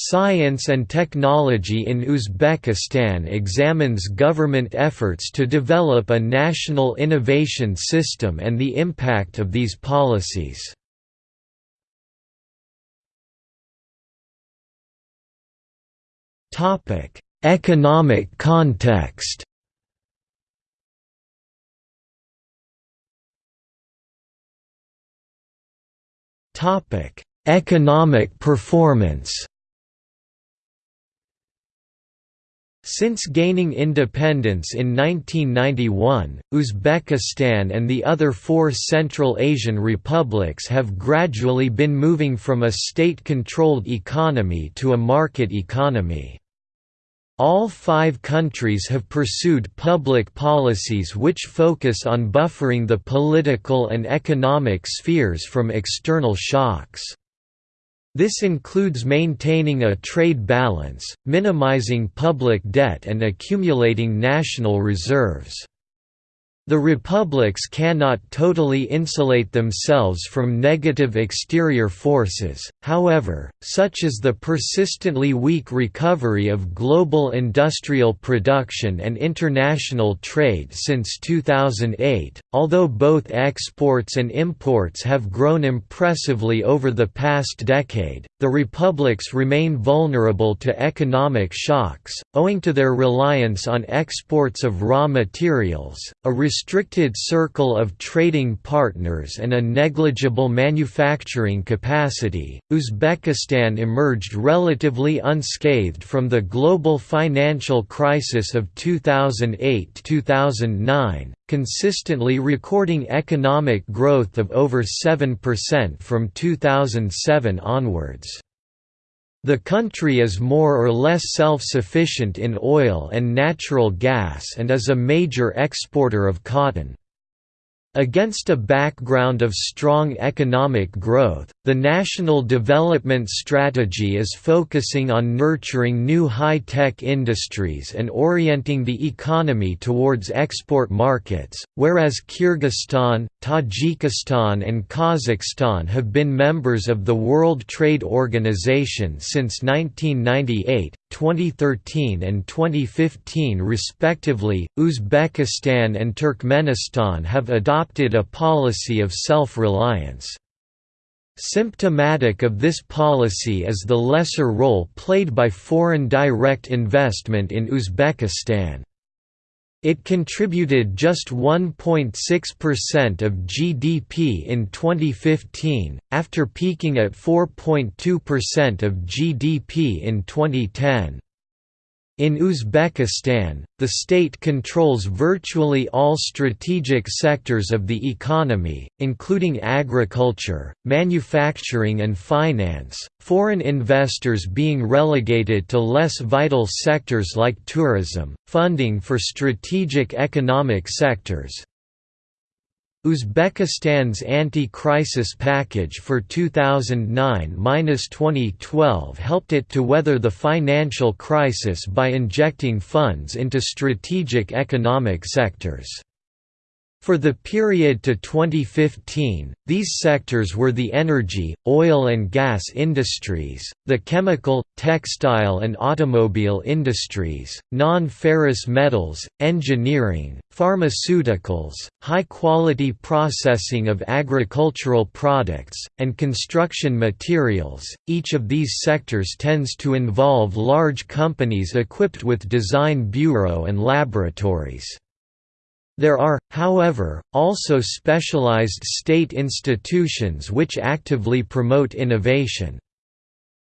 Science and Technology in Uzbekistan examines government efforts to develop a national innovation system and the impact of these policies. Economic context Economic performance Since gaining independence in 1991, Uzbekistan and the other four Central Asian republics have gradually been moving from a state-controlled economy to a market economy. All five countries have pursued public policies which focus on buffering the political and economic spheres from external shocks. This includes maintaining a trade balance, minimizing public debt and accumulating national reserves. The republics cannot totally insulate themselves from negative exterior forces, however, such as the persistently weak recovery of global industrial production and international trade since 2008. Although both exports and imports have grown impressively over the past decade, the republics remain vulnerable to economic shocks, owing to their reliance on exports of raw materials, a restricted circle of trading partners and a negligible manufacturing capacity, Uzbekistan emerged relatively unscathed from the global financial crisis of 2008–2009, consistently recording economic growth of over 7% from 2007 onwards. The country is more or less self-sufficient in oil and natural gas and is a major exporter of cotton. Against a background of strong economic growth, the National Development Strategy is focusing on nurturing new high-tech industries and orienting the economy towards export markets, whereas Kyrgyzstan, Tajikistan and Kazakhstan have been members of the World Trade Organization since 1998, 2013 and 2015 respectively. Uzbekistan and Turkmenistan have adopted a policy of self-reliance. Symptomatic of this policy is the lesser role played by foreign direct investment in Uzbekistan. It contributed just 1.6% of GDP in 2015, after peaking at 4.2% of GDP in 2010. In Uzbekistan, the state controls virtually all strategic sectors of the economy, including agriculture, manufacturing and finance, foreign investors being relegated to less vital sectors like tourism, funding for strategic economic sectors, Uzbekistan's anti-crisis package for 2009–2012 helped it to weather the financial crisis by injecting funds into strategic economic sectors. For the period to 2015, these sectors were the energy, oil and gas industries, the chemical, textile and automobile industries, non-ferrous metals, engineering, pharmaceuticals, high-quality processing of agricultural products, and construction materials. Each of these sectors tends to involve large companies equipped with design bureau and laboratories. There are, however, also specialized state institutions which actively promote innovation.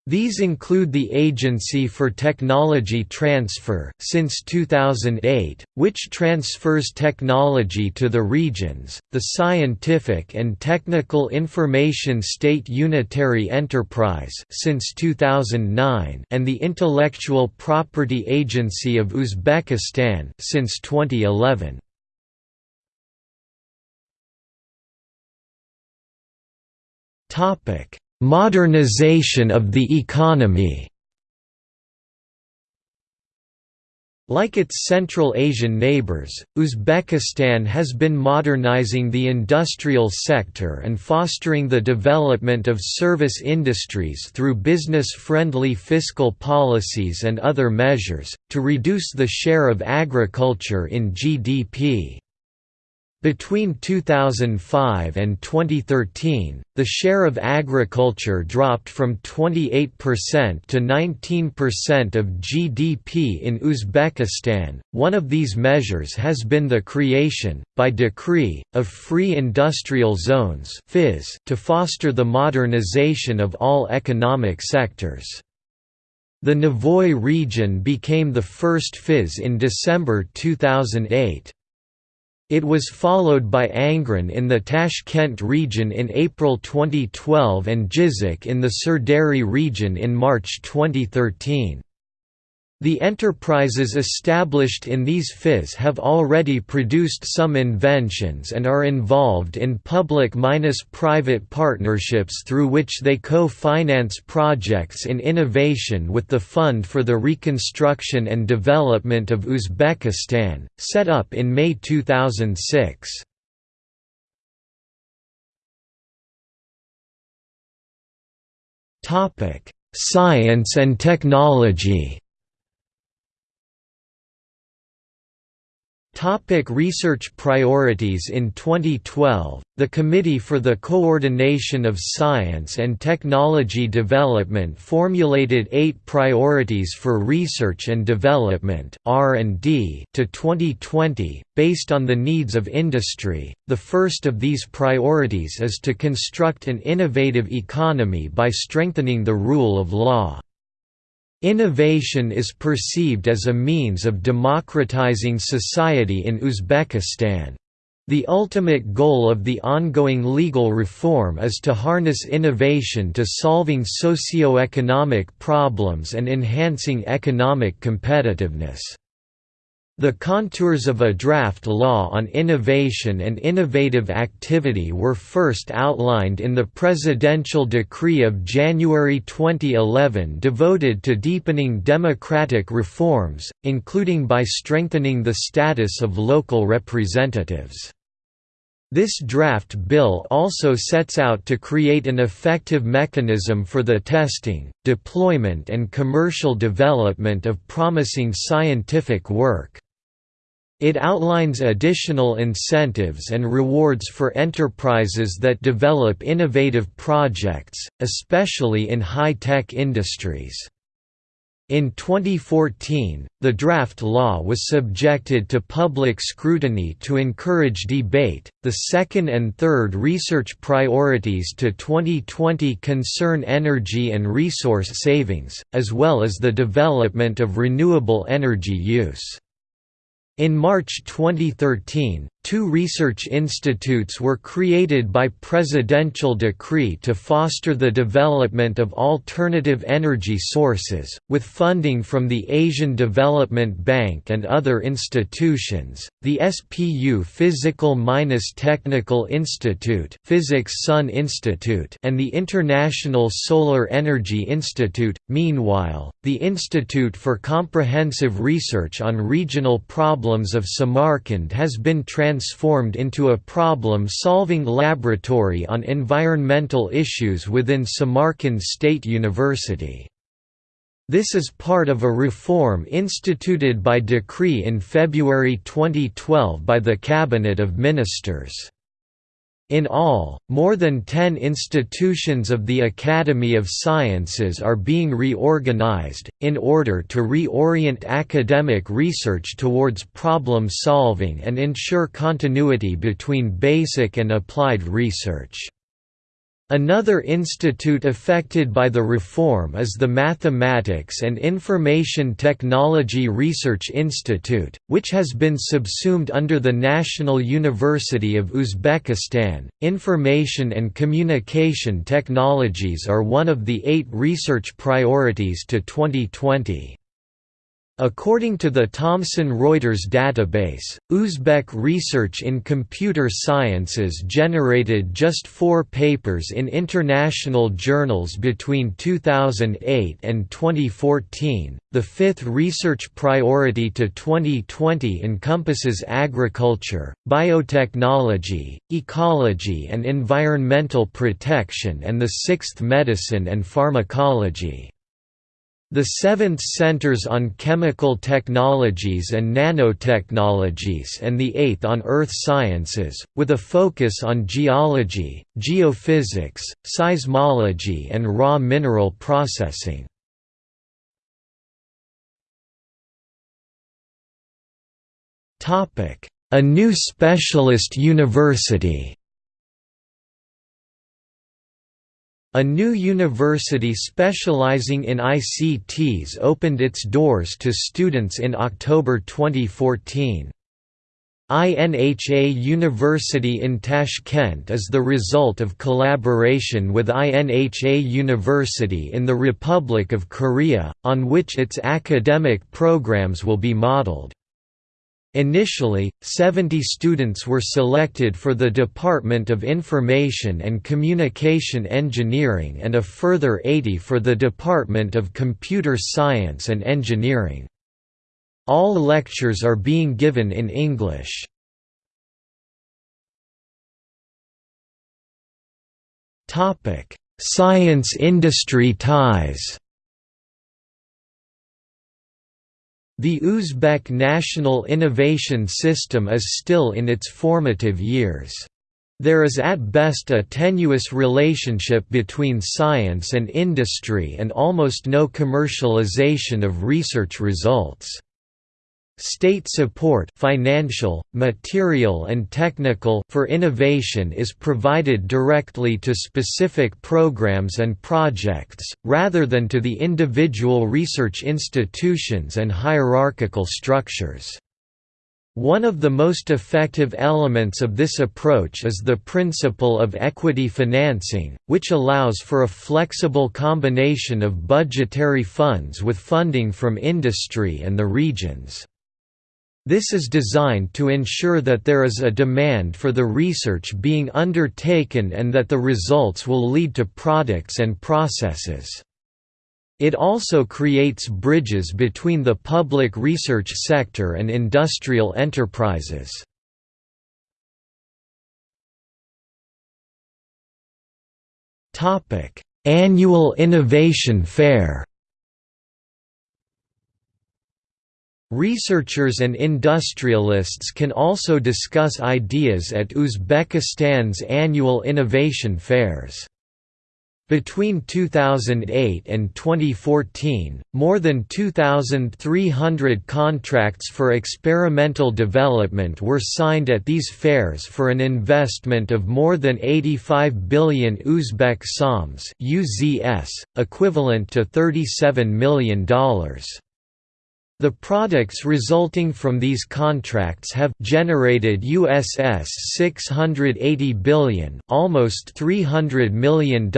These include the Agency for Technology Transfer since 2008, which transfers technology to the regions, the Scientific and Technical Information State Unitary Enterprise since 2009, and the Intellectual Property Agency of Uzbekistan since 2011. Modernization of the economy. Like its Central Asian neighbors, Uzbekistan has been modernizing the industrial sector and fostering the development of service industries through business-friendly fiscal policies and other measures, to reduce the share of agriculture in GDP. Between 2005 and 2013, the share of agriculture dropped from 28% to 19% of GDP in Uzbekistan. One of these measures has been the creation, by decree, of free industrial zones to foster the modernization of all economic sectors. The Navoy region became the first FIZ in December 2008. It was followed by Angren in the Tashkent region in April 2012 and Jizzakh in the Sirdarya region in March 2013. The enterprises established in these FIZ have already produced some inventions and are involved in public-private partnerships through which they co-finance projects in innovation with the Fund for the Reconstruction and Development of Uzbekistan, set up in May 2006. Science and technology Topic research priorities In 2012, the Committee for the Coordination of Science and Technology Development formulated eight priorities for research and development (R&D) to 2020, based on the needs of industry. The first of these priorities is to construct an innovative economy by strengthening the rule of law. Innovation is perceived as a means of democratizing society in Uzbekistan. The ultimate goal of the ongoing legal reform is to harness innovation to solving socio-economic problems and enhancing economic competitiveness. The contours of a draft law on innovation and innovative activity were first outlined in the presidential decree of January 2011 devoted to deepening democratic reforms, including by strengthening the status of local representatives. This draft bill also sets out to create an effective mechanism for the testing, deployment and commercial development of promising scientific work. It outlines additional incentives and rewards for enterprises that develop innovative projects, especially in high-tech industries. In 2014, the draft law was subjected to public scrutiny to encourage debate. The second and third research priorities to 2020 concern energy and resource savings, as well as the development of renewable energy use. In March 2013, Two research institutes were created by presidential decree to foster the development of alternative energy sources, with funding from the Asian Development Bank and other institutions. The SPU Physical-Technical Institute, Physics Sun Institute, and the International Solar Energy Institute. Meanwhile, the Institute for Comprehensive Research on Regional Problems of Samarkand has been transformed transformed into a problem-solving laboratory on environmental issues within Samarkand State University. This is part of a reform instituted by decree in February 2012 by the Cabinet of Ministers. In all, more than ten institutions of the Academy of Sciences are being reorganized, in order to reorient academic research towards problem solving and ensure continuity between basic and applied research. Another institute affected by the reform is the Mathematics and Information Technology Research Institute, which has been subsumed under the National University of Uzbekistan. Information and communication technologies are one of the eight research priorities to 2020. According to the Thomson Reuters database, Uzbek research in computer sciences generated just four papers in international journals between 2008 and 2014. The fifth research priority to 2020 encompasses agriculture, biotechnology, ecology, and environmental protection, and the sixth medicine and pharmacology. The seventh centers on chemical technologies and nanotechnologies and the eighth on earth sciences, with a focus on geology, geophysics, seismology and raw mineral processing. A new specialist university A new university specializing in ICTs opened its doors to students in October 2014. INHA University in Tashkent is the result of collaboration with INHA University in the Republic of Korea, on which its academic programs will be modeled. Initially, 70 students were selected for the Department of Information and Communication Engineering and a further 80 for the Department of Computer Science and Engineering. All lectures are being given in English. Science-industry ties The Uzbek national innovation system is still in its formative years. There is at best a tenuous relationship between science and industry and almost no commercialization of research results. State support financial, material and technical for innovation is provided directly to specific programs and projects, rather than to the individual research institutions and hierarchical structures. One of the most effective elements of this approach is the principle of equity financing, which allows for a flexible combination of budgetary funds with funding from industry and the regions. This is designed to ensure that there is a demand for the research being undertaken and that the results will lead to products and processes. It also creates bridges between the public research sector and industrial enterprises. Annual Innovation Fair Researchers and industrialists can also discuss ideas at Uzbekistan's annual innovation fairs. Between 2008 and 2014, more than 2,300 contracts for experimental development were signed at these fairs for an investment of more than 85 billion Uzbek soms (UZS), equivalent to $37 million. The products resulting from these contracts have generated UZS 680 billion, almost $300 million,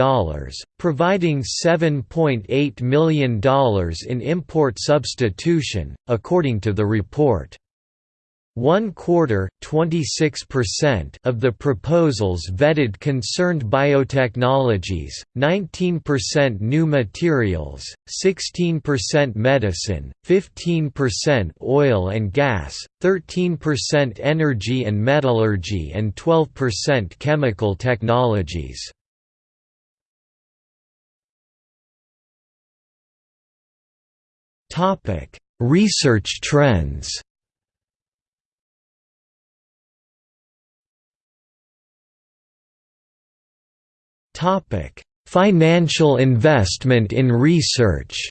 providing $7.8 million in import substitution, according to the report. One quarter (26%) of the proposals vetted concerned biotechnologies, 19% new materials, 16% medicine, 15% oil and gas, 13% energy and metallurgy and 12% chemical technologies. Topic: Research trends Financial investment in research.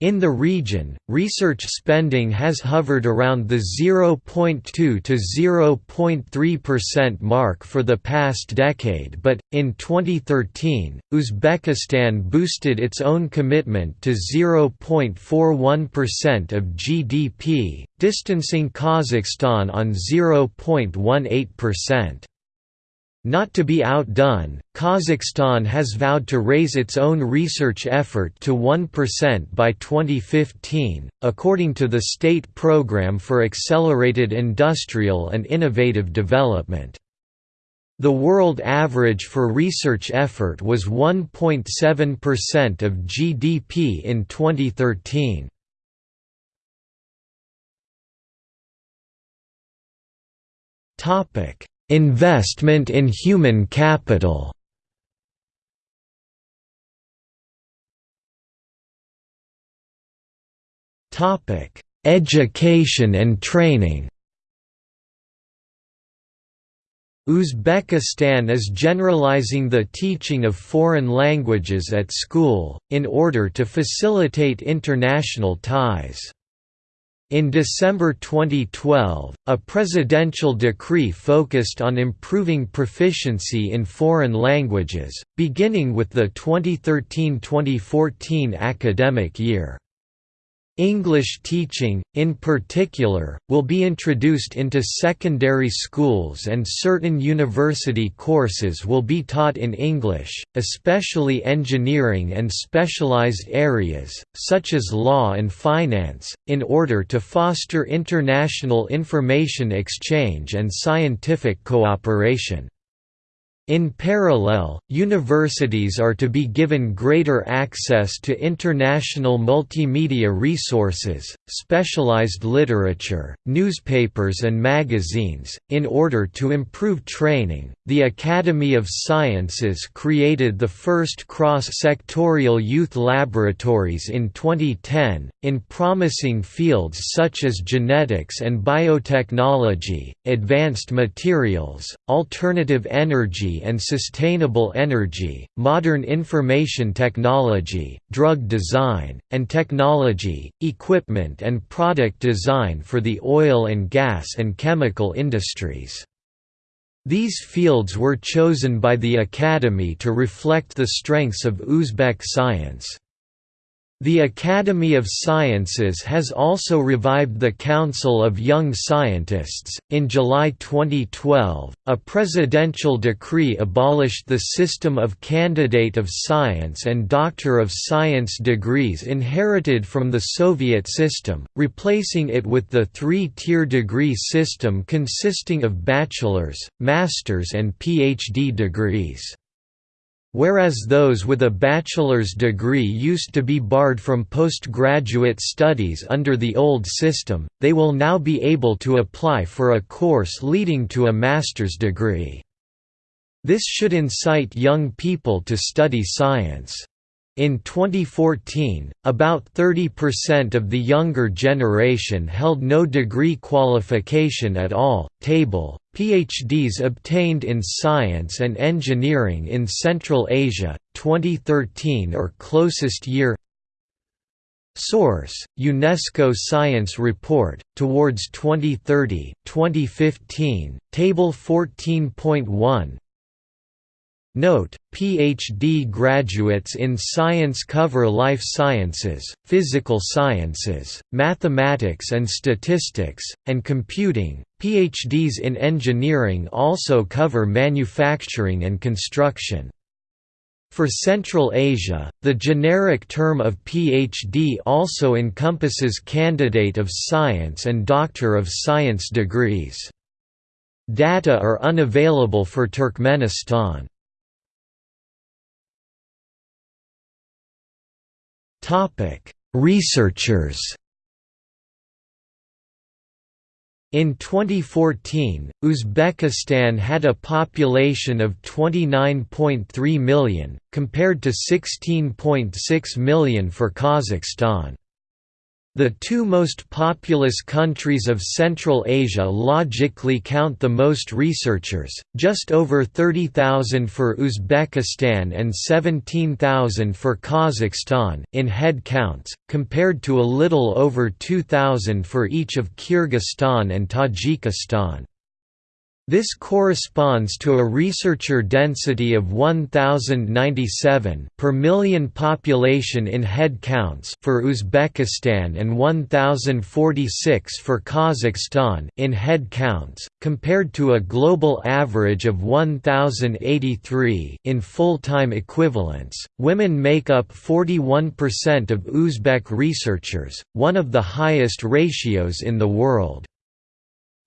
In the region, research spending has hovered around the 0.2 to 0.3% mark for the past decade but, in 2013, Uzbekistan boosted its own commitment to 0.41% of GDP, distancing Kazakhstan on 0.18%. Not to be outdone, Kazakhstan has vowed to raise its own research effort to 1% by 2015, according to the State Programme for Accelerated Industrial and Innovative Development. The world average for research effort was 1.7% of GDP in 2013. Topic: Investment in human capital. Topic: Education and training. Uzbekistan is generalizing the teaching of foreign languages at school, in order to facilitate international ties. In December 2012, a presidential decree focused on improving proficiency in foreign languages, beginning with the 2013–2014 academic year. English teaching, in particular, will be introduced into secondary schools and certain university courses will be taught in English, especially engineering and specialized areas, such as law and finance, in order to foster international information exchange and scientific cooperation. In parallel, universities are to be given greater access to international multimedia resources, specialized literature, newspapers, and magazines. In order to improve training, the Academy of Sciences created the first cross sectorial youth laboratories in 2010, in promising fields such as genetics and biotechnology, advanced materials, alternative energy and sustainable energy, modern information technology, drug design, and technology, equipment and product design for the oil and gas and chemical industries. These fields were chosen by the Academy to reflect the strengths of Uzbek science. The Academy of Sciences has also revived the Council of Young Scientists. In July 2012, a presidential decree abolished the system of Candidate of Science and Doctor of Science degrees inherited from the Soviet system, replacing it with the three tier degree system consisting of bachelor's, master's, and PhD degrees. Whereas those with a bachelor's degree used to be barred from postgraduate studies under the old system, they will now be able to apply for a course leading to a master's degree. This should incite young people to study science. In 2014, about 30% of the younger generation held no degree qualification at all. Table PhDs obtained in science and engineering in Central Asia, 2013 or closest year. Source: UNESCO Science Report Towards 2030, 2015, Table 14.1. Note, PhD graduates in science cover life sciences, physical sciences, mathematics and statistics, and computing. PhDs in engineering also cover manufacturing and construction. For Central Asia, the generic term of PhD also encompasses Candidate of Science and Doctor of Science degrees. Data are unavailable for Turkmenistan. Researchers. In 2014, Uzbekistan had a population of 29.3 million, compared to 16.6 million for Kazakhstan. The two most populous countries of Central Asia logically count the most researchers, just over 30,000 for Uzbekistan and 17,000 for Kazakhstan in head counts, compared to a little over 2,000 for each of Kyrgyzstan and Tajikistan. This corresponds to a researcher density of 1097 per million population in head counts for Uzbekistan and 1046 for Kazakhstan in head counts, compared to a global average of 1083 in full-time equivalents. Women make up 41% of Uzbek researchers, one of the highest ratios in the world.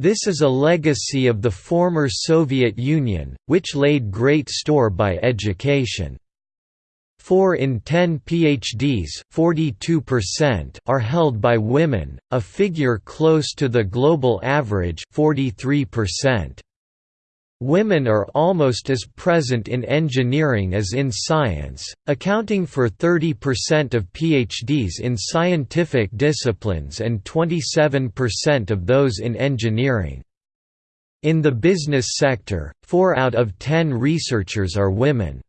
This is a legacy of the former Soviet Union, which laid great store by education. 4 in 10 PhDs are held by women, a figure close to the global average 43%. Women are almost as present in engineering as in science, accounting for 30% of PhDs in scientific disciplines and 27% of those in engineering. In the business sector, 4 out of 10 researchers are women.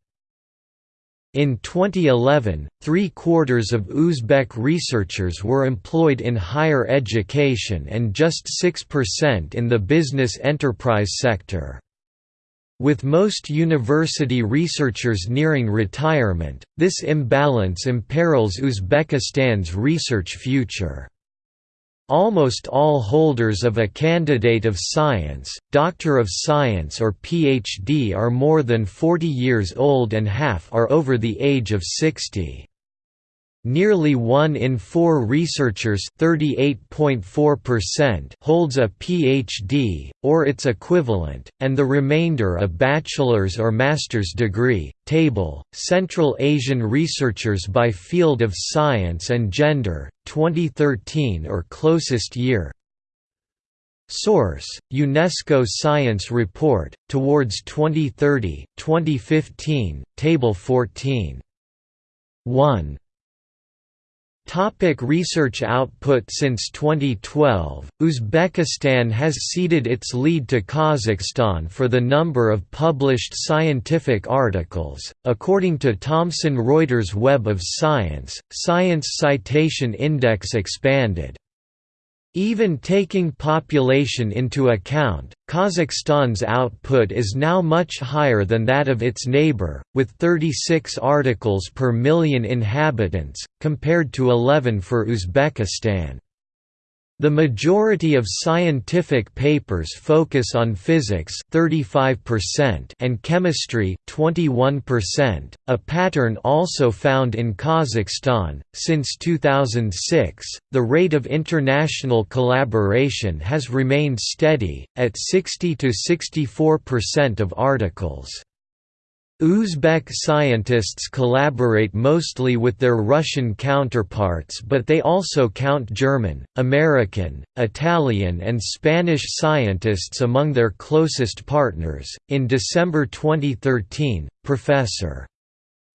In 2011, three-quarters of Uzbek researchers were employed in higher education and just 6% in the business enterprise sector. With most university researchers nearing retirement, this imbalance imperils Uzbekistan's research future. Almost all holders of a candidate of science, doctor of science or PhD are more than 40 years old and half are over the age of 60. Nearly one in four researchers holds a PhD, or its equivalent, and the remainder a bachelor's or master's degree. Table, Central Asian researchers by field of science and gender, 2013 or closest year Source: UNESCO Science Report, Towards 2030, 2015, Table 14. 1 Topic research output Since 2012, Uzbekistan has ceded its lead to Kazakhstan for the number of published scientific articles. According to Thomson Reuters Web of Science, Science Citation Index expanded even taking population into account, Kazakhstan's output is now much higher than that of its neighbor, with 36 articles per million inhabitants, compared to 11 for Uzbekistan. The majority of scientific papers focus on physics 35% and chemistry 21%, a pattern also found in Kazakhstan. Since 2006, the rate of international collaboration has remained steady, at 60 to 64% of articles. Uzbek scientists collaborate mostly with their Russian counterparts but they also count German, American, Italian and Spanish scientists among their closest partners. In December 2013, Professor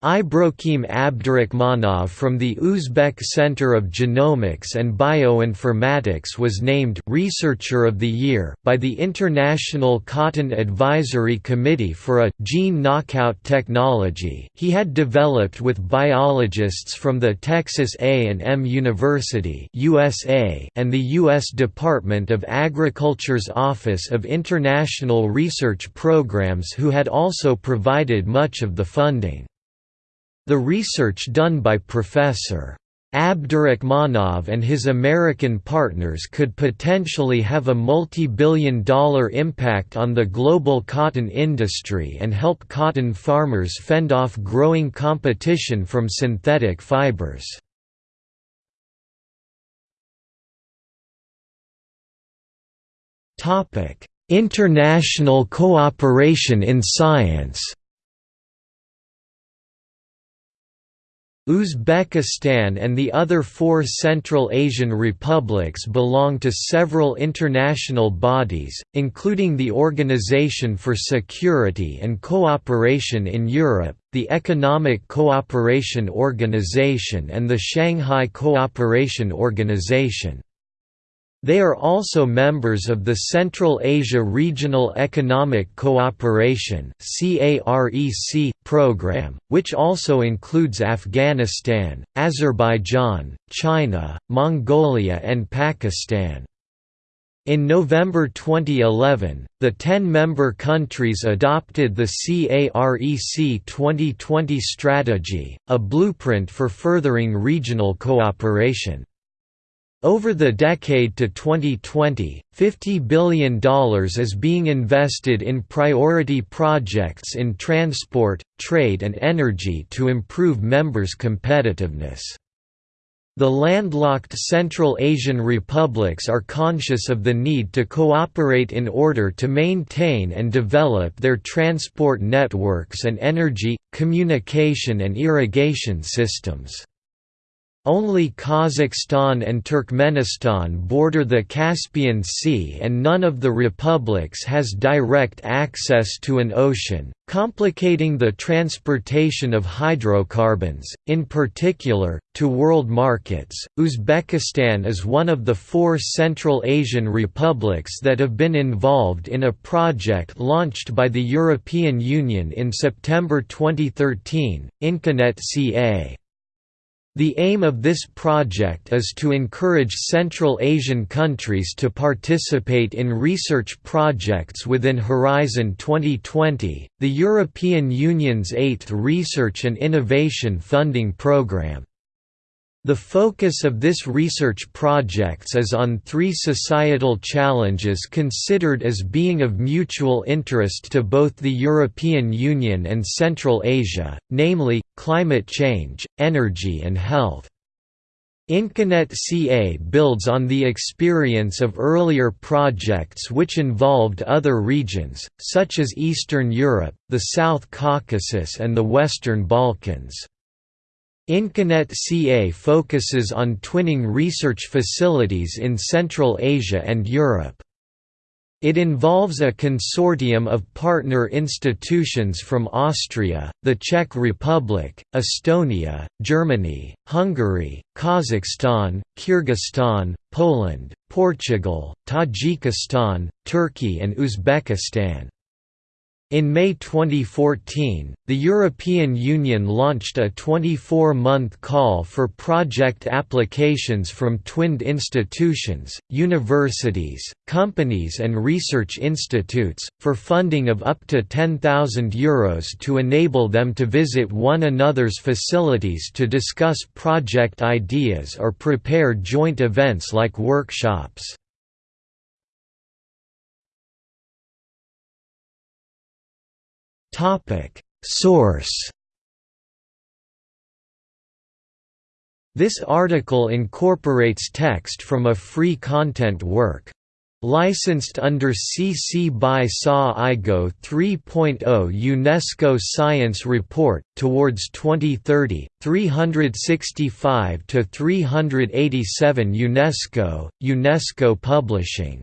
Ibrokhim Abdurakhmonov from the Uzbek Center of Genomics and Bioinformatics was named Researcher of the Year by the International Cotton Advisory Committee for a gene knockout technology he had developed with biologists from the Texas A&M University USA and the U.S. Department of Agriculture's Office of International Research Programs who had also provided much of the funding. The research done by Professor. Abdurakhmonov and his American partners could potentially have a multi-billion dollar impact on the global cotton industry and help cotton farmers fend off growing competition from synthetic fibers. International cooperation in science Uzbekistan and the other four Central Asian republics belong to several international bodies, including the Organization for Security and Cooperation in Europe, the Economic Cooperation Organization and the Shanghai Cooperation Organization. They are also members of the Central Asia Regional Economic Cooperation program, which also includes Afghanistan, Azerbaijan, China, Mongolia and Pakistan. In November 2011, the 10-member countries adopted the CAREC 2020 strategy, a blueprint for furthering regional cooperation. Over the decade to 2020, $50 billion is being invested in priority projects in transport, trade and energy to improve members' competitiveness. The landlocked Central Asian republics are conscious of the need to cooperate in order to maintain and develop their transport networks and energy, communication and irrigation systems. Only Kazakhstan and Turkmenistan border the Caspian Sea and none of the republics has direct access to an ocean, complicating the transportation of hydrocarbons, in particular, to world markets. Uzbekistan is one of the four Central Asian republics that have been involved in a project launched by the European Union in September 2013, Inconet CA. The aim of this project is to encourage Central Asian countries to participate in research projects within Horizon 2020, the European Union's eighth research and innovation funding programme. The focus of this research projects is on three societal challenges considered as being of mutual interest to both the European Union and Central Asia, namely, climate change, energy and health. Inconet CA builds on the experience of earlier projects which involved other regions, such as Eastern Europe, the South Caucasus and the Western Balkans. Inconet CA focuses on twinning research facilities in Central Asia and Europe. It involves a consortium of partner institutions from Austria, the Czech Republic, Estonia, Germany, Hungary, Kazakhstan, Kyrgyzstan, Poland, Portugal, Tajikistan, Turkey and Uzbekistan. In May 2014, the European Union launched a 24-month call for project applications from twinned institutions, universities, companies and research institutes, for funding of up to €10,000 Euros to enable them to visit one another's facilities to discuss project ideas or prepare joint events like workshops. Topic. Source. This article incorporates text from a free content work. Licensed under CC by SA IGO 3.0 UNESCO Science Report, Towards 2030, 365–387 UNESCO, UNESCO Publishing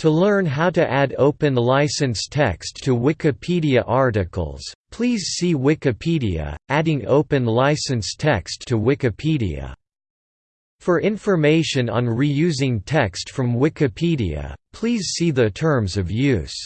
to learn how to add open license text to Wikipedia articles, please see Wikipedia, Adding Open License Text to Wikipedia. For information on reusing text from Wikipedia, please see the Terms of Use.